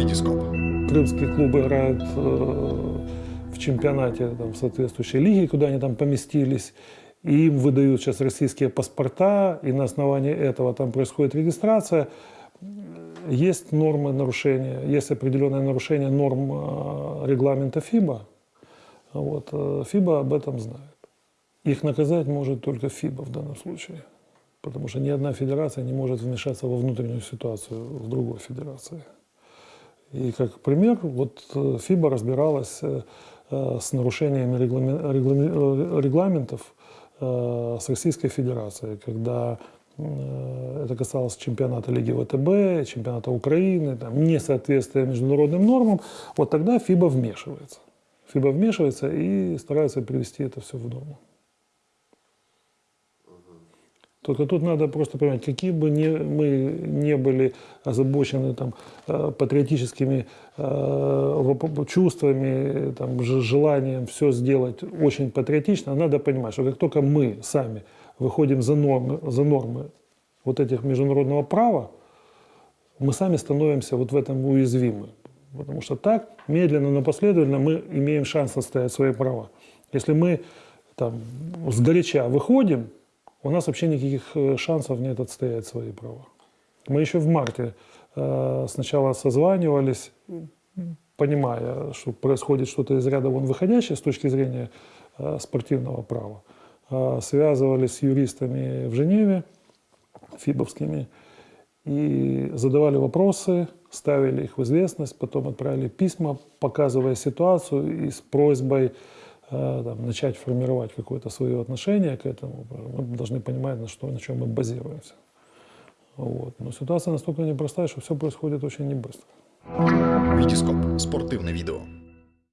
Витископ. Крымские клубы играют э, в чемпионате там, соответствующей лиги, куда они там поместились. И им выдают сейчас российские паспорта, и на основании этого там происходит регистрация. Есть нормы нарушения, есть определенное нарушение норм э, регламента ФИБА. Вот, э, ФИБА об этом знает. Их наказать может только ФИБА в данном случае. Потому что ни одна федерация не может вмешаться во внутреннюю ситуацию в другой федерации. И как пример, вот э, ФИБА разбиралась э, э, с нарушениями регламе- регламе- регламентов с Российской Федерацией, когда это касалось чемпионата Лиги ВТБ, чемпионата Украины, там, несоответствие международным нормам, вот тогда ФИБА вмешивается. ФИБА вмешивается и старается привести это все в норму. Только тут надо просто понимать, какие бы не, мы не были озабочены там, э, патриотическими э, чувствами, там, желанием все сделать очень патриотично, надо понимать, что как только мы сами выходим за нормы, за нормы вот этих международного права, мы сами становимся вот в этом уязвимы. Потому что так, медленно, но последовательно мы имеем шанс отстоять свои права. Если мы там, сгоряча выходим, у нас вообще никаких э, шансов нет отстоять свои права. Мы еще в марте э, сначала созванивались, понимая, что происходит что-то из ряда вон выходящее с точки зрения э, спортивного права. Связывались с юристами в Женеве, фибовскими, и задавали вопросы, ставили их в известность, потом отправили письма, показывая ситуацию и с просьбой там, начать формировать какое-то свое отношение к этому. Мы должны понимать, на, что, на чем мы базируемся. Вот. Но ситуация настолько непростая, что все происходит очень небыстро. Витископ. Спортивне відео.